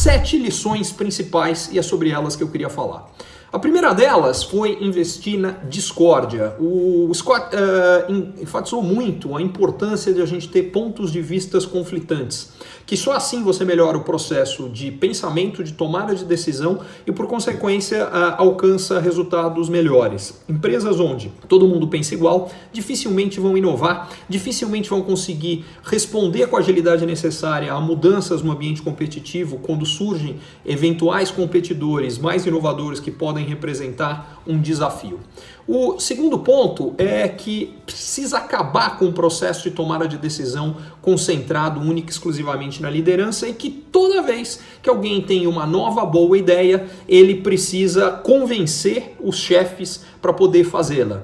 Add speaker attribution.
Speaker 1: sete lições principais e é sobre elas que eu queria falar. A primeira delas foi investir na discórdia. O Scott uh, enfatizou muito a importância de a gente ter pontos de vistas conflitantes, que só assim você melhora o processo de pensamento, de tomada de decisão e, por consequência, uh, alcança resultados melhores. Empresas onde todo mundo pensa igual dificilmente vão inovar, dificilmente vão conseguir responder com a agilidade necessária a mudanças no ambiente competitivo quando surgem eventuais competidores mais inovadores que podem podem representar um desafio. O segundo ponto é que precisa acabar com o processo de tomada de decisão concentrado única e exclusivamente na liderança e que toda vez que alguém tem uma nova boa ideia, ele precisa convencer os chefes para poder fazê-la.